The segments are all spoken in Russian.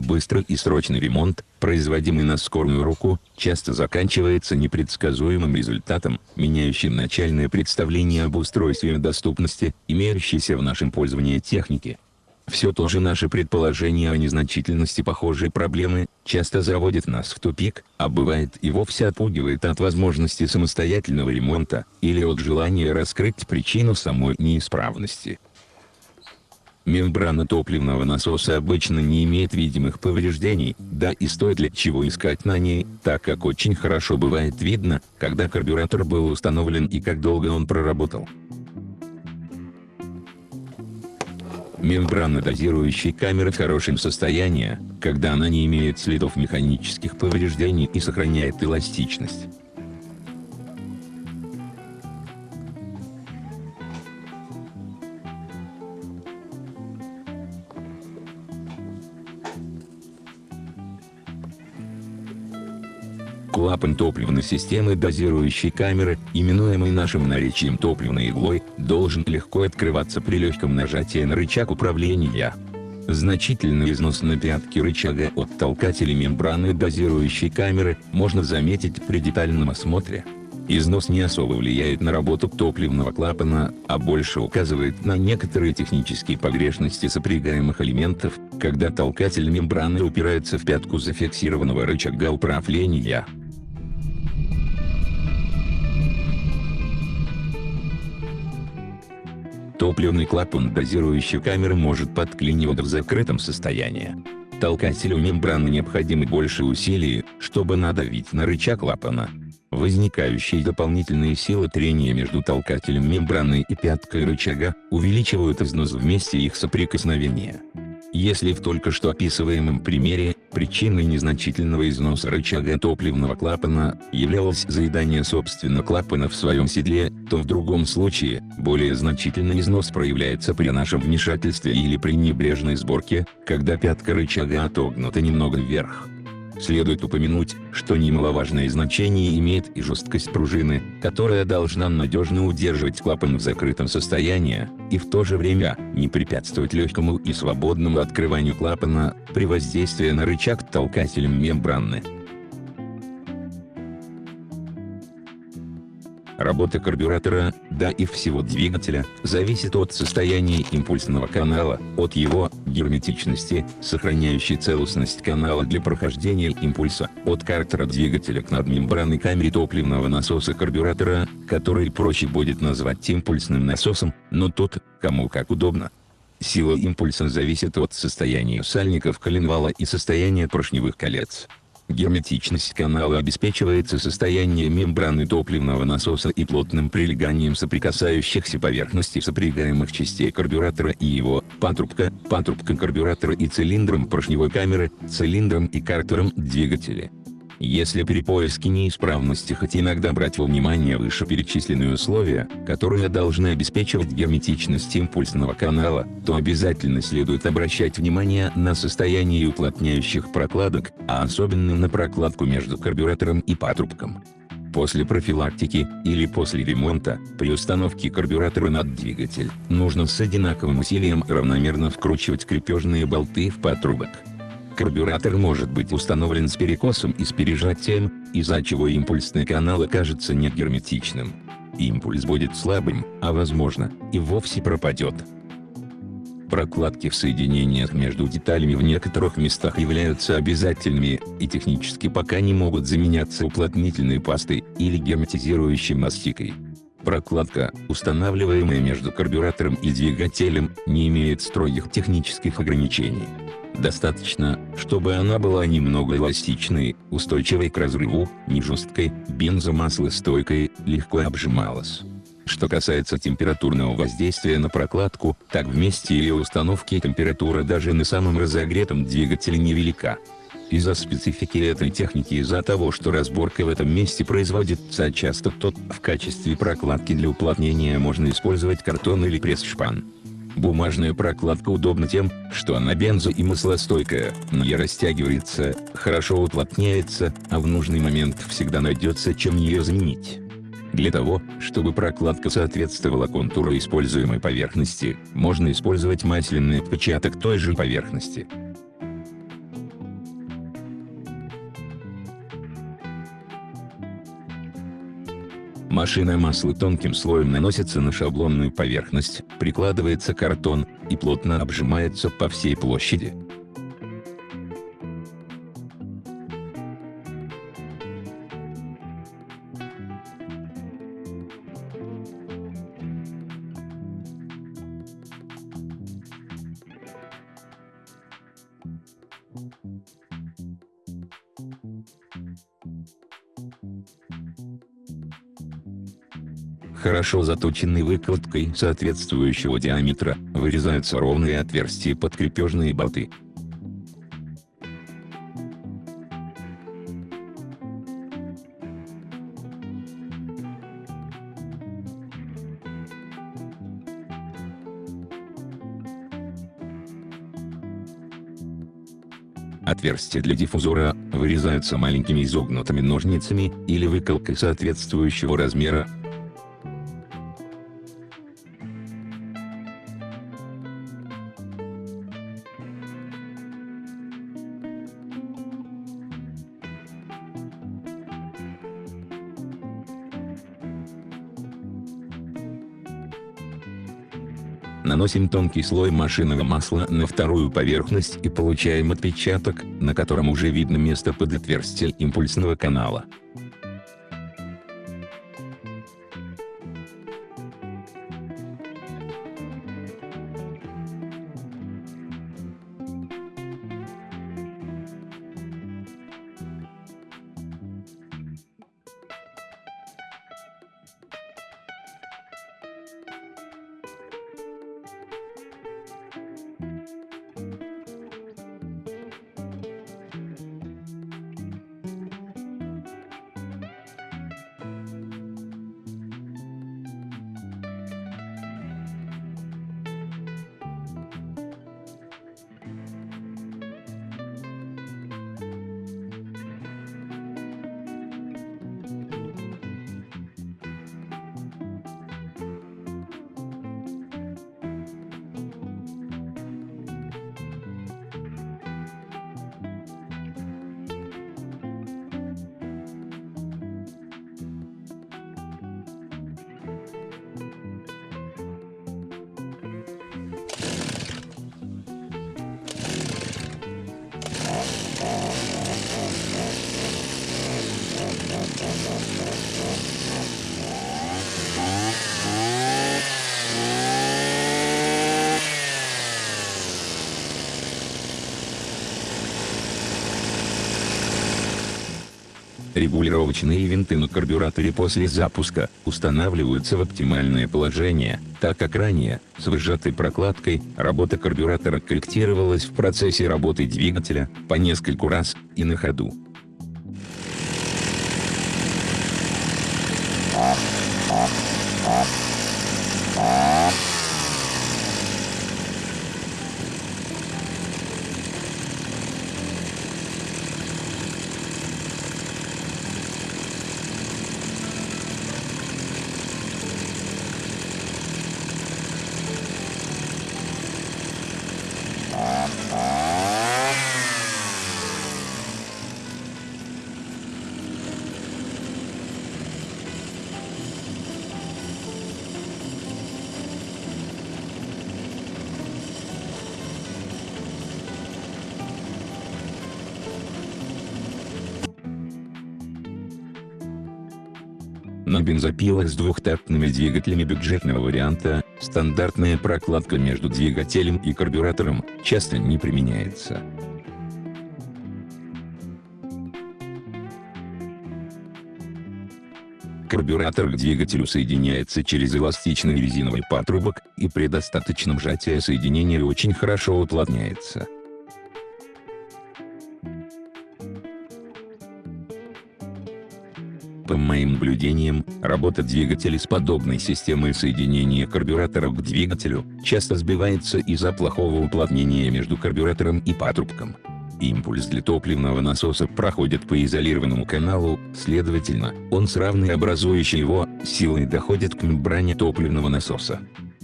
Быстрый и срочный ремонт, производимый на скорую руку, часто заканчивается непредсказуемым результатом, меняющим начальное представление об устройстве и доступности, имеющейся в нашем пользовании техники. Все то же наше предположение о незначительности похожей проблемы, часто заводит нас в тупик, а бывает и вовсе отпугивает от возможности самостоятельного ремонта, или от желания раскрыть причину самой неисправности. Мембрана топливного насоса обычно не имеет видимых повреждений, да и стоит ли чего искать на ней, так как очень хорошо бывает видно, когда карбюратор был установлен и как долго он проработал. Мембрана дозирующей камеры в хорошем состоянии, когда она не имеет следов механических повреждений и сохраняет эластичность. Клапан топливной системы дозирующей камеры, именуемый нашим наречием топливной иглой, должен легко открываться при легком нажатии на рычаг управления. Значительный износ на пятке рычага от толкателя мембраны дозирующей камеры можно заметить при детальном осмотре. Износ не особо влияет на работу топливного клапана, а больше указывает на некоторые технические погрешности сопрягаемых элементов, когда толкатель мембраны упирается в пятку зафиксированного рычага управления. Топливный клапан дозирующей камеры может подклинивать в закрытом состоянии. Толкателю мембраны необходимы больше усилий, чтобы надавить на рычаг клапана. Возникающие дополнительные силы трения между толкателем мембраны и пяткой рычага, увеличивают износ в месте их соприкосновения. Если в только что описываемом примере, причиной незначительного износа рычага топливного клапана, являлось заедание собственно клапана в своем седле, то в другом случае, более значительный износ проявляется при нашем вмешательстве или при небрежной сборке, когда пятка рычага отогнута немного вверх. Следует упомянуть, что немаловажное значение имеет и жесткость пружины, которая должна надежно удерживать клапан в закрытом состоянии, и в то же время не препятствовать легкому и свободному открыванию клапана при воздействии на рычаг толкателем мембраны. Работа карбюратора, да и всего двигателя, зависит от состояния импульсного канала, от его герметичности, сохраняющей целостность канала для прохождения импульса, от картера двигателя к надмембранной камере топливного насоса карбюратора, который проще будет назвать импульсным насосом, но тут, кому как удобно. Сила импульса зависит от состояния сальников коленвала и состояния поршневых колец. Герметичность канала обеспечивается состоянием мембраны топливного насоса и плотным прилеганием соприкасающихся поверхностей сопрягаемых частей карбюратора и его, патрубка, патрубка карбюратора и цилиндром поршневой камеры, цилиндром и картером двигателя. Если при поиске неисправности хоть иногда брать во внимание вышеперечисленные условия, которые должны обеспечивать герметичность импульсного канала, то обязательно следует обращать внимание на состояние уплотняющих прокладок, а особенно на прокладку между карбюратором и патрубком. После профилактики, или после ремонта, при установке карбюратора над двигатель, нужно с одинаковым усилием равномерно вкручивать крепежные болты в патрубок. Карбюратор может быть установлен с перекосом и с пережатием, из-за чего импульсный канал окажется негерметичным. Импульс будет слабым, а возможно, и вовсе пропадет. Прокладки в соединениях между деталями в некоторых местах являются обязательными, и технически пока не могут заменяться уплотнительной пастой, или герметизирующей мастикой. Прокладка, устанавливаемая между карбюратором и двигателем, не имеет строгих технических ограничений. Достаточно, чтобы она была немного эластичной, устойчивой к разрыву, не жесткой, бензомаслостойкой, легко обжималась. Что касается температурного воздействия на прокладку, так в месте ее установки температура даже на самом разогретом двигателе невелика. Из-за специфики этой техники из-за того, что разборка в этом месте производится часто то в качестве прокладки для уплотнения можно использовать картон или пресс-шпан. Бумажная прокладка удобна тем, что она бензо- и маслостойкая, не растягивается, хорошо уплотняется, а в нужный момент всегда найдется чем ее заменить. Для того, чтобы прокладка соответствовала контуру используемой поверхности, можно использовать масляный отпечаток той же поверхности. Машина масла тонким слоем наносится на шаблонную поверхность, прикладывается картон, и плотно обжимается по всей площади. Хорошо заточенной выкладкой соответствующего диаметра, вырезаются ровные отверстия под крепежные болты. Отверстия для диффузора вырезаются маленькими изогнутыми ножницами или выколкой соответствующего размера, Наносим тонкий слой машинного масла на вторую поверхность и получаем отпечаток, на котором уже видно место под отверстие импульсного канала. Регулировочные винты на карбюраторе после запуска устанавливаются в оптимальное положение, так как ранее, с выжатой прокладкой, работа карбюратора корректировалась в процессе работы двигателя, по нескольку раз, и на ходу. На бензопилах с двухтактными двигателями бюджетного варианта, стандартная прокладка между двигателем и карбюратором, часто не применяется. Карбюратор к двигателю соединяется через эластичный резиновый патрубок, и при достаточном сжатии соединение очень хорошо уплотняется. Наблюдениям, работа двигателя с подобной системой соединения карбюратора к двигателю, часто сбивается из-за плохого уплотнения между карбюратором и патрубком. Импульс для топливного насоса проходит по изолированному каналу, следовательно, он с равной образующей его, силой доходит к мембране топливного насоса.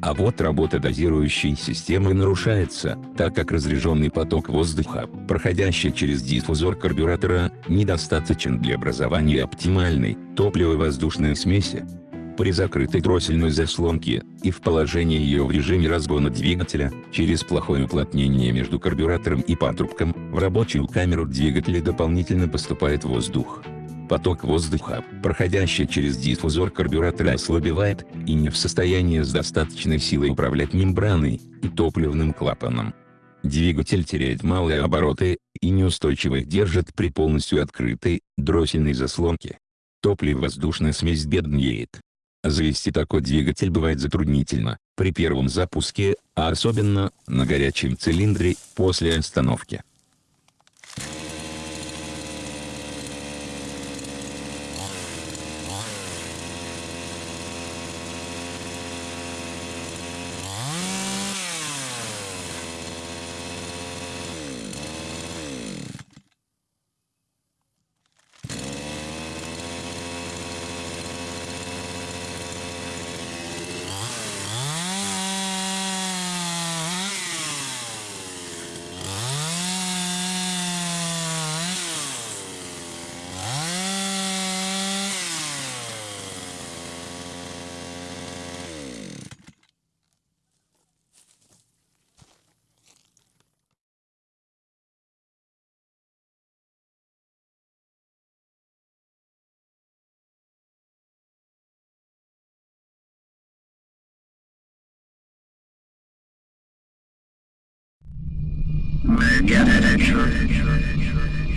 А вот работа дозирующей системы нарушается, так как разряженный поток воздуха, проходящий через диффузор карбюратора, недостаточен для образования оптимальной, топливо-воздушной смеси. При закрытой дроссельной заслонке, и в положении ее в режиме разгона двигателя, через плохое уплотнение между карбюратором и патрубком, в рабочую камеру двигателя дополнительно поступает воздух. Поток воздуха, проходящий через диффузор карбюратора ослабевает, и не в состоянии с достаточной силой управлять мембраной и топливным клапаном. Двигатель теряет малые обороты, и неустойчиво их держит при полностью открытой, дроссельной заслонке. Топливо-воздушная смесь беднеет. Завести такой двигатель бывает затруднительно, при первом запуске, а особенно, на горячем цилиндре, после остановки. Get it, get it, get it, get it, get it.